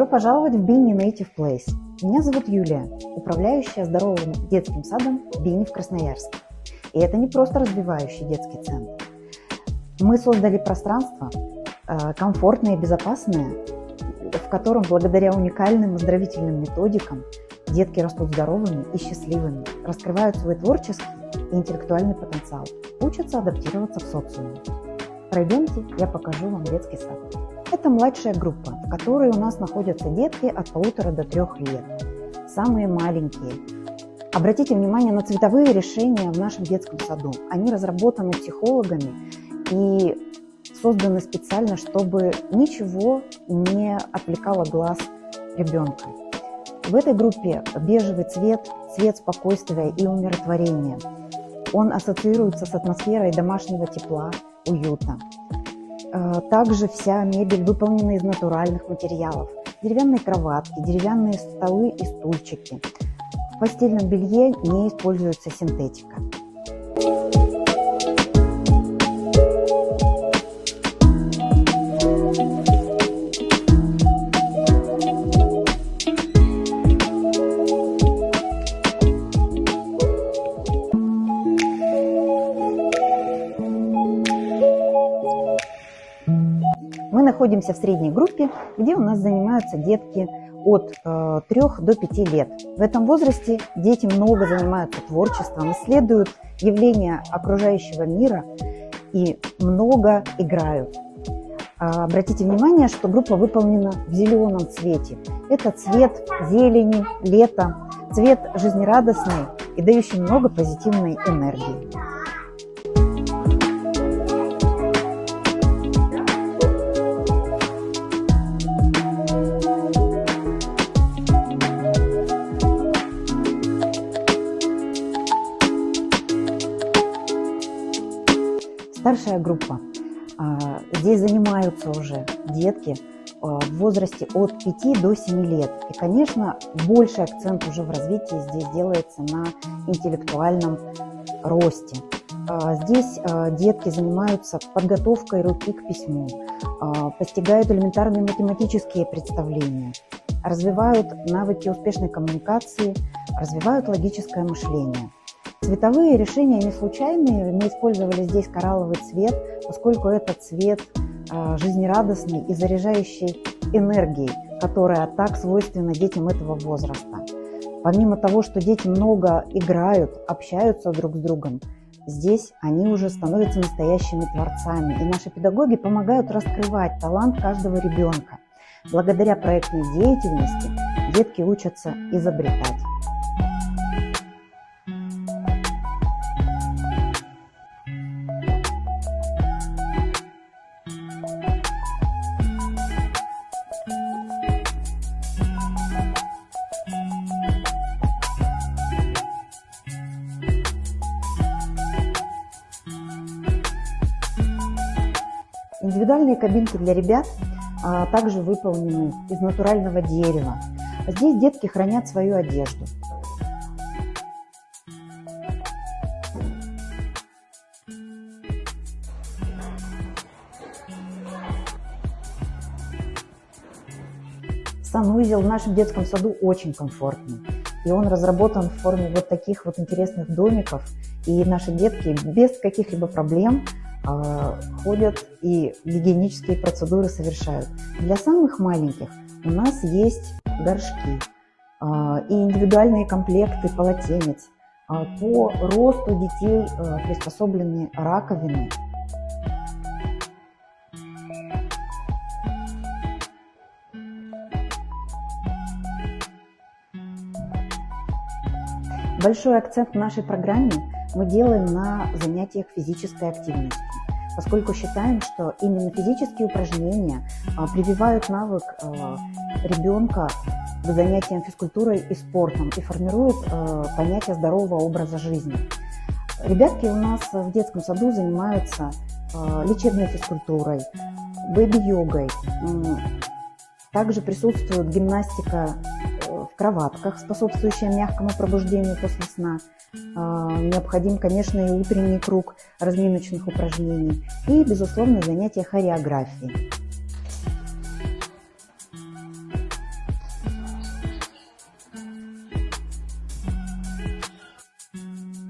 Добро пожаловать в Бинни Native Place. Меня зовут Юлия, управляющая здоровым детским садом Бинни в Красноярске. И это не просто развивающий детский центр. Мы создали пространство э, комфортное и безопасное, в котором благодаря уникальным оздоровительным методикам детки растут здоровыми и счастливыми, раскрывают свой творческий и интеллектуальный потенциал, учатся адаптироваться в социуме. Пройдемте, я покажу вам детский сад. Это младшая группа, в которой у нас находятся детки от полутора до трех лет. Самые маленькие. Обратите внимание на цветовые решения в нашем детском саду. Они разработаны психологами и созданы специально, чтобы ничего не отвлекало глаз ребенка. В этой группе бежевый цвет, цвет спокойствия и умиротворения. Он ассоциируется с атмосферой домашнего тепла, уюта. Э, также вся мебель выполнена из натуральных материалов. Деревянные кроватки, деревянные столы и стульчики. В постельном белье не используется синтетика. Находимся в средней группе, где у нас занимаются детки от э, 3 до 5 лет. В этом возрасте дети много занимаются творчеством, исследуют явления окружающего мира и много играют. А, обратите внимание, что группа выполнена в зеленом цвете. Это цвет зелени, лета, цвет жизнерадостный и дающий много позитивной энергии. Старшая группа. А, здесь занимаются уже детки а, в возрасте от 5 до 7 лет. И, конечно, больший акцент уже в развитии здесь делается на интеллектуальном росте. А, здесь детки занимаются подготовкой руки к письму, постигают элементарные математические представления, развивают навыки успешной коммуникации, развивают логическое мышление – Цветовые решения не случайные. Мы использовали здесь коралловый цвет, поскольку это цвет а, жизнерадостный и заряжающий энергией, которая так свойственна детям этого возраста. Помимо того, что дети много играют, общаются друг с другом, здесь они уже становятся настоящими творцами. И наши педагоги помогают раскрывать талант каждого ребенка. Благодаря проектной деятельности детки учатся изобретать. Индивидуальные кабинки для ребят а, также выполнены из натурального дерева. Здесь детки хранят свою одежду. Санузел в нашем детском саду очень комфортный. И он разработан в форме вот таких вот интересных домиков. И наши детки без каких-либо проблем а, ходят и гигиенические процедуры совершают. Для самых маленьких у нас есть горшки а, и индивидуальные комплекты полотенец. А, по росту детей приспособлены раковины. Большой акцент в нашей программе мы делаем на занятиях физической активностью, поскольку считаем, что именно физические упражнения а, прививают навык а, ребенка к занятиям физкультурой и спортом и формируют а, понятие здорового образа жизни. Ребятки у нас в детском саду занимаются лечебной физкультурой, бэби-йогой. Также присутствует гимнастика кроватках, способствующая мягкому пробуждению после сна. А, необходим, конечно, и утренний круг разминочных упражнений и, безусловно, занятия хореографией.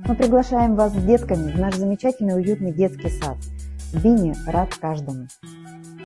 Мы приглашаем вас с детками в наш замечательный уютный детский сад. Бини рад каждому!